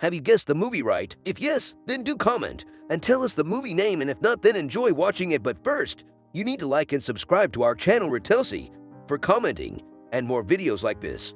Have you guessed the movie right? If yes, then do comment and tell us the movie name and if not, then enjoy watching it. But first, you need to like and subscribe to our channel Ritelsi for commenting and more videos like this.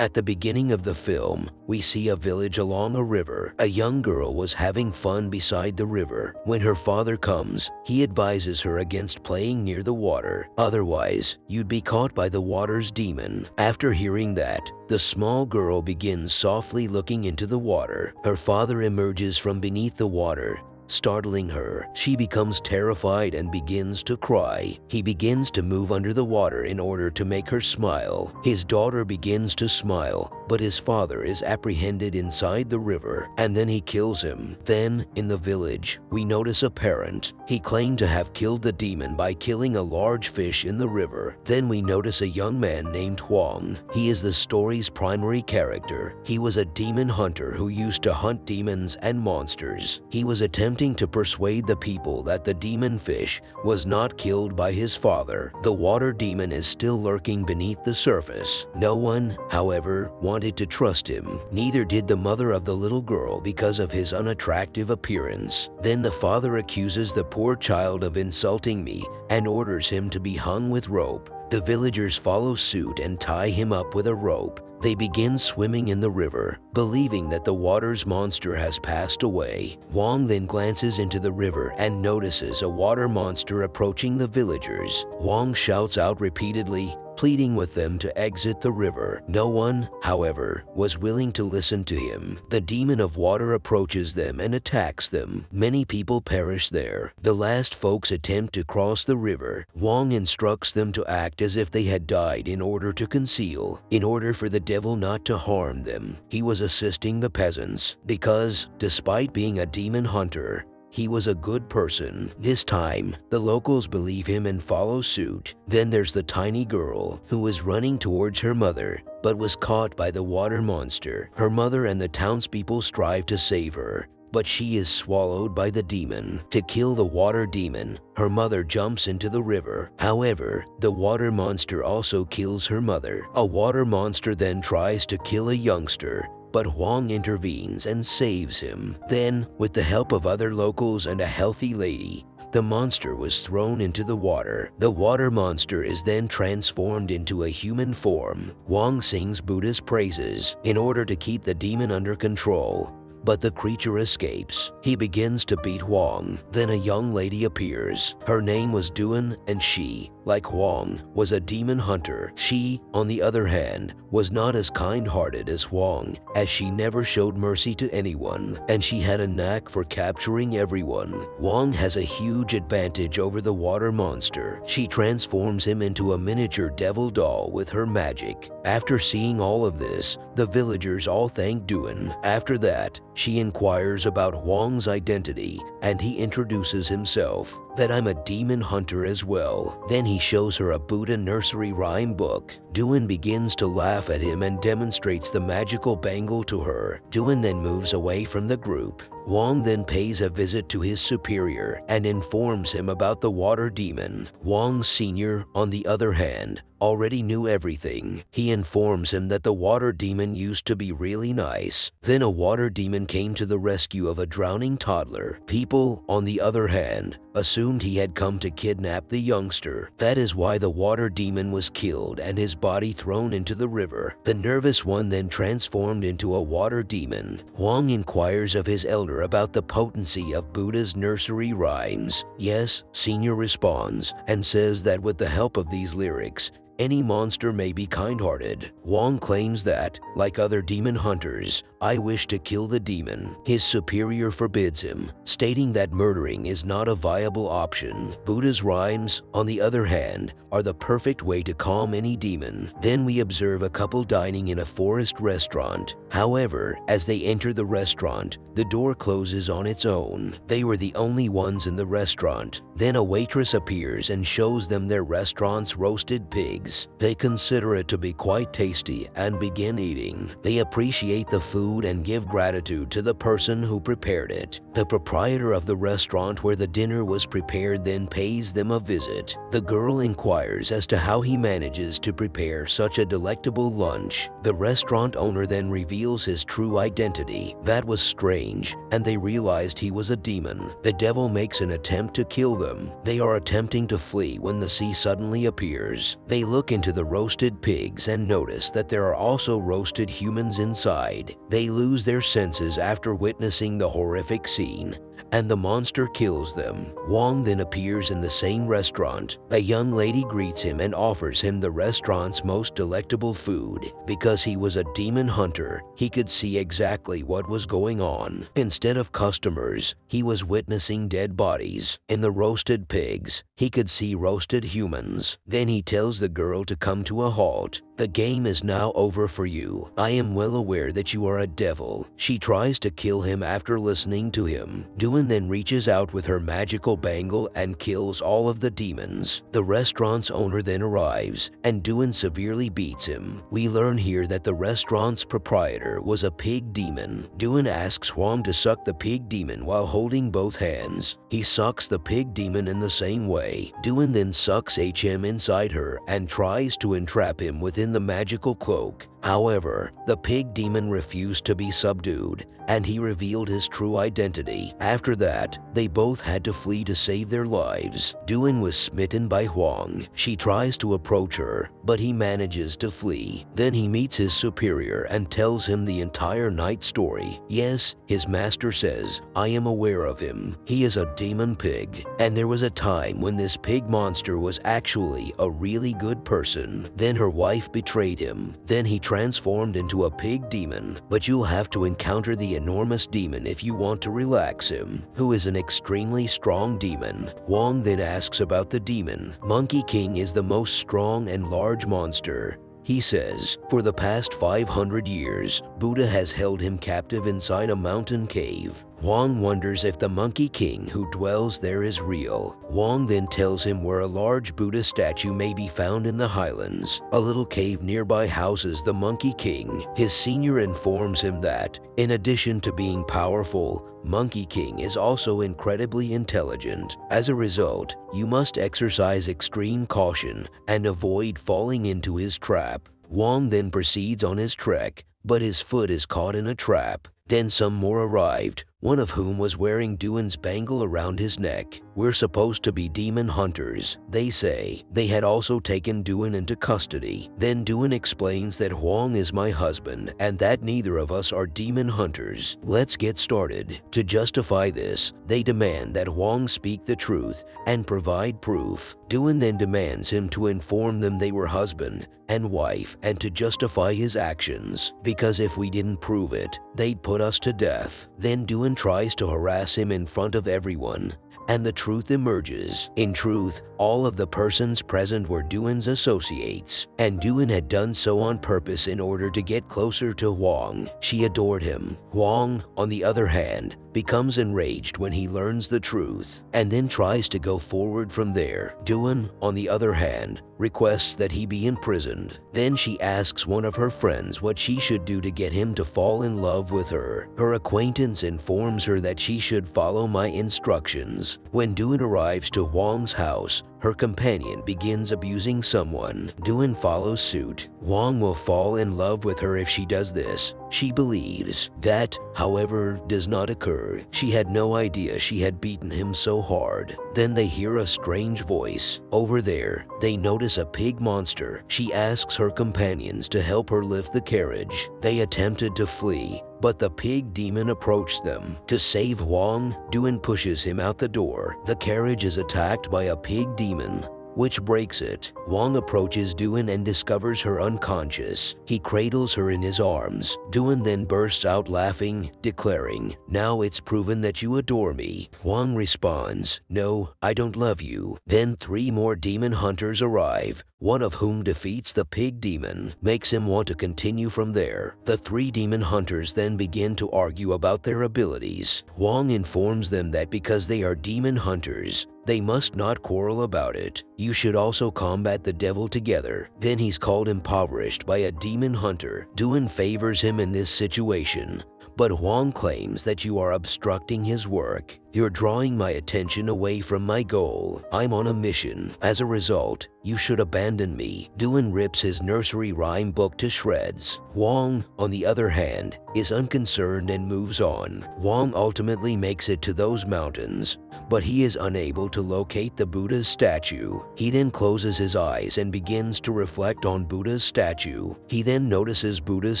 At the beginning of the film, we see a village along a river. A young girl was having fun beside the river. When her father comes, he advises her against playing near the water. Otherwise, you'd be caught by the water's demon. After hearing that, the small girl begins softly looking into the water. Her father emerges from beneath the water startling her. She becomes terrified and begins to cry. He begins to move under the water in order to make her smile. His daughter begins to smile, but his father is apprehended inside the river and then he kills him. Then, in the village, we notice a parent. He claimed to have killed the demon by killing a large fish in the river. Then we notice a young man named Huang. He is the story's primary character. He was a demon hunter who used to hunt demons and monsters. He was attempting to persuade the people that the demon fish was not killed by his father. The water demon is still lurking beneath the surface. No one, however, wanted wanted to trust him. Neither did the mother of the little girl because of his unattractive appearance. Then the father accuses the poor child of insulting me and orders him to be hung with rope. The villagers follow suit and tie him up with a rope. They begin swimming in the river, believing that the water's monster has passed away. Wang then glances into the river and notices a water monster approaching the villagers. Wang shouts out repeatedly, pleading with them to exit the river. No one, however, was willing to listen to him. The demon of water approaches them and attacks them. Many people perish there. The last folks attempt to cross the river. Wang instructs them to act as if they had died in order to conceal, in order for the devil not to harm them. He was assisting the peasants because, despite being a demon hunter, he was a good person. This time, the locals believe him and follow suit. Then there's the tiny girl who was running towards her mother but was caught by the water monster. Her mother and the townspeople strive to save her, but she is swallowed by the demon. To kill the water demon, her mother jumps into the river. However, the water monster also kills her mother. A water monster then tries to kill a youngster, but Huang intervenes and saves him. Then, with the help of other locals and a healthy lady, the monster was thrown into the water. The water monster is then transformed into a human form. Huang sings Buddha's praises in order to keep the demon under control. But the creature escapes. He begins to beat Huang. Then a young lady appears. Her name was Duan and she, like Huang, was a demon hunter. She, on the other hand, was not as kind-hearted as Huang, as she never showed mercy to anyone, and she had a knack for capturing everyone. Huang has a huge advantage over the water monster. She transforms him into a miniature devil doll with her magic. After seeing all of this, the villagers all thank Duan. After that, she inquires about Huang's identity and he introduces himself that I'm a demon hunter as well. Then he shows her a Buddha nursery rhyme book. Duan begins to laugh at him and demonstrates the magical bangle to her. Duan then moves away from the group. Wang then pays a visit to his superior and informs him about the water demon. Wang Sr., on the other hand, already knew everything. He informs him that the water demon used to be really nice. Then a water demon came to the rescue of a drowning toddler. People, on the other hand, assumed he had come to kidnap the youngster. That is why the water demon was killed and his body thrown into the river. The nervous one then transformed into a water demon. Huang inquires of his elder about the potency of Buddha's nursery rhymes. Yes, Senior responds and says that with the help of these lyrics, any monster may be kind-hearted. Wong claims that, like other demon hunters, I wish to kill the demon. His superior forbids him, stating that murdering is not a viable option. Buddha's rhymes, on the other hand, are the perfect way to calm any demon. Then we observe a couple dining in a forest restaurant. However, as they enter the restaurant, the door closes on its own. They were the only ones in the restaurant. Then a waitress appears and shows them their restaurant's roasted pigs. They consider it to be quite tasty and begin eating. They appreciate the food food and give gratitude to the person who prepared it. The proprietor of the restaurant where the dinner was prepared then pays them a visit. The girl inquires as to how he manages to prepare such a delectable lunch. The restaurant owner then reveals his true identity. That was strange, and they realized he was a demon. The devil makes an attempt to kill them. They are attempting to flee when the sea suddenly appears. They look into the roasted pigs and notice that there are also roasted humans inside. They lose their senses after witnessing the horrific scene and the monster kills them. Wong then appears in the same restaurant. A young lady greets him and offers him the restaurant's most delectable food. Because he was a demon hunter, he could see exactly what was going on. Instead of customers, he was witnessing dead bodies. In the roasted pigs, he could see roasted humans. Then he tells the girl to come to a halt. The game is now over for you. I am well aware that you are a devil. She tries to kill him after listening to him. Doon then reaches out with her magical bangle and kills all of the demons. The restaurant's owner then arrives, and Doon severely beats him. We learn here that the restaurant's proprietor was a pig demon. Doon asks Huang to suck the pig demon while holding both hands. He sucks the pig demon in the same way. Doon then sucks HM inside her and tries to entrap him within the magical cloak. However, the pig demon refused to be subdued, and he revealed his true identity. After that, they both had to flee to save their lives. Doon was smitten by Huang. She tries to approach her, but he manages to flee. Then he meets his superior and tells him the entire night story. Yes, his master says, I am aware of him. He is a demon pig, and there was a time when this pig monster was actually a really good person. Then her wife betrayed him. Then he transformed into a pig demon, but you'll have to encounter the enormous demon if you want to relax him, who is an extremely strong demon. Wong then asks about the demon. Monkey King is the most strong and large monster. He says, for the past 500 years, Buddha has held him captive inside a mountain cave. Huang wonders if the Monkey King who dwells there is real. Huang then tells him where a large Buddha statue may be found in the highlands. A little cave nearby houses the Monkey King. His senior informs him that, in addition to being powerful, Monkey King is also incredibly intelligent. As a result, you must exercise extreme caution and avoid falling into his trap. Huang then proceeds on his trek, but his foot is caught in a trap. Then some more arrived, one of whom was wearing Doon's bangle around his neck. We're supposed to be demon hunters, they say. They had also taken Doon into custody. Then Doon explains that Huang is my husband and that neither of us are demon hunters. Let's get started. To justify this, they demand that Huang speak the truth and provide proof. Doon then demands him to inform them they were husband and wife and to justify his actions, because if we didn't prove it, they'd put us to death. Then Tries to harass him in front of everyone, and the truth emerges. In truth, all of the persons present were Doon's associates, and Doon had done so on purpose in order to get closer to Huang. She adored him. Huang, on the other hand, becomes enraged when he learns the truth, and then tries to go forward from there. Doon, on the other hand, requests that he be imprisoned. Then she asks one of her friends what she should do to get him to fall in love with her. Her acquaintance informs her that she should follow my instructions. When Doon arrives to Huang's house, her companion begins abusing someone. Doon follows suit. Huang will fall in love with her if she does this. She believes. That, however, does not occur. She had no idea she had beaten him so hard. Then they hear a strange voice. Over there, they notice a pig monster. She asks her companions to help her lift the carriage. They attempted to flee, but the pig demon approached them. To save Huang, Doon pushes him out the door. The carriage is attacked by a pig demon which breaks it. Huang approaches Doon and discovers her unconscious. He cradles her in his arms. Doon then bursts out laughing, declaring, Now it's proven that you adore me. Huang responds, No, I don't love you. Then three more demon hunters arrive, one of whom defeats the pig demon, makes him want to continue from there. The three demon hunters then begin to argue about their abilities. Huang informs them that because they are demon hunters, They must not quarrel about it. You should also combat the devil together. Then he's called impoverished by a demon hunter. Duan favors him in this situation. But Huang claims that you are obstructing his work. You're drawing my attention away from my goal. I'm on a mission. As a result, you should abandon me. Duan rips his nursery rhyme book to shreds. Huang, on the other hand, is unconcerned and moves on. Huang ultimately makes it to those mountains, but he is unable to locate the Buddha's statue. He then closes his eyes and begins to reflect on Buddha's statue. He then notices Buddha's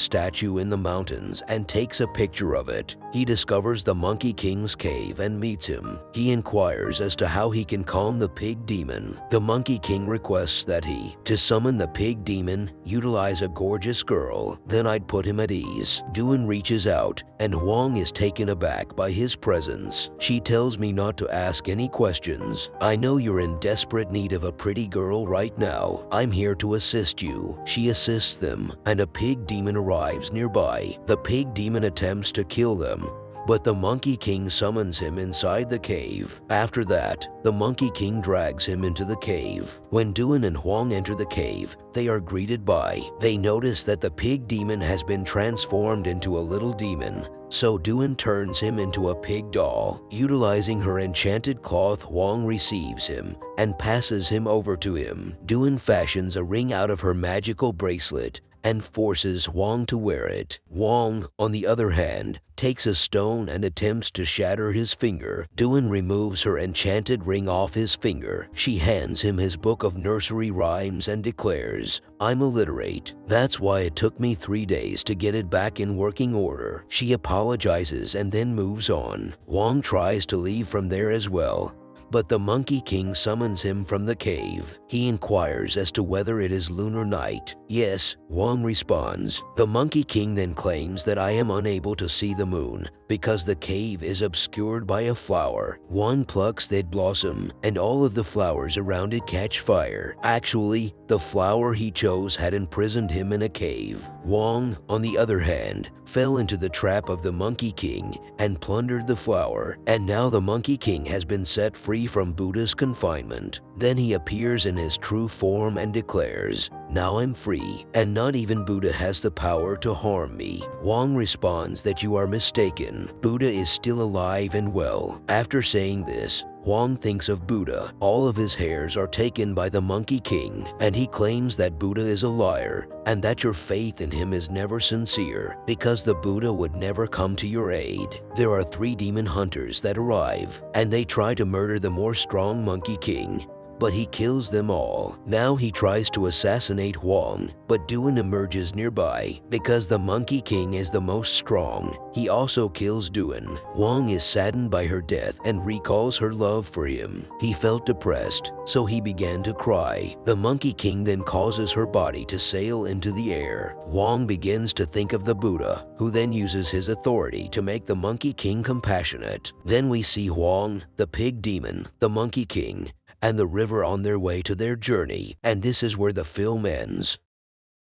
statue in the mountains and takes a picture of it. He discovers the Monkey King's cave and meets him. He inquires as to how he can calm the pig demon. The Monkey King requests that he, to summon the pig demon, utilize a gorgeous girl. Then I'd put him at ease. Duan reaches out, and Huang is taken aback by his presence. She tells me not to ask any questions. I know you're in desperate need of a pretty girl right now. I'm here to assist you. She assists them, and a pig demon arrives nearby. The pig demon attempts to kill them, but the Monkey King summons him inside the cave. After that, the Monkey King drags him into the cave. When Duan and Huang enter the cave, they are greeted by. They notice that the pig demon has been transformed into a little demon. So Duan turns him into a pig doll. Utilizing her enchanted cloth, Huang receives him and passes him over to him. Duan fashions a ring out of her magical bracelet and forces Huang to wear it. Huang, on the other hand, takes a stone and attempts to shatter his finger. Duan removes her enchanted ring off his finger. She hands him his book of nursery rhymes and declares, I'm illiterate. That's why it took me three days to get it back in working order. She apologizes and then moves on. Huang tries to leave from there as well, but the Monkey King summons him from the cave. He inquires as to whether it is lunar night. Yes, Huang responds. The Monkey King then claims that I am unable to see the moon because the cave is obscured by a flower. Huang plucks that blossom and all of the flowers around it catch fire. Actually, the flower he chose had imprisoned him in a cave. Huang, on the other hand, fell into the trap of the Monkey King and plundered the flower, and now the Monkey King has been set free from Buddha's confinement. Then he appears in his true form and declares, Now I'm free, and not even Buddha has the power to harm me. Huang responds that you are mistaken. Buddha is still alive and well. After saying this, Huang thinks of Buddha. All of his hairs are taken by the Monkey King, and he claims that Buddha is a liar and that your faith in him is never sincere because the Buddha would never come to your aid. There are three demon hunters that arrive, and they try to murder the more strong Monkey King but he kills them all. Now he tries to assassinate Huang, but Duan emerges nearby because the Monkey King is the most strong. He also kills Duan. Huang is saddened by her death and recalls her love for him. He felt depressed, so he began to cry. The Monkey King then causes her body to sail into the air. Huang begins to think of the Buddha, who then uses his authority to make the Monkey King compassionate. Then we see Huang, the pig demon, the Monkey King, and the river on their way to their journey, and this is where the film ends.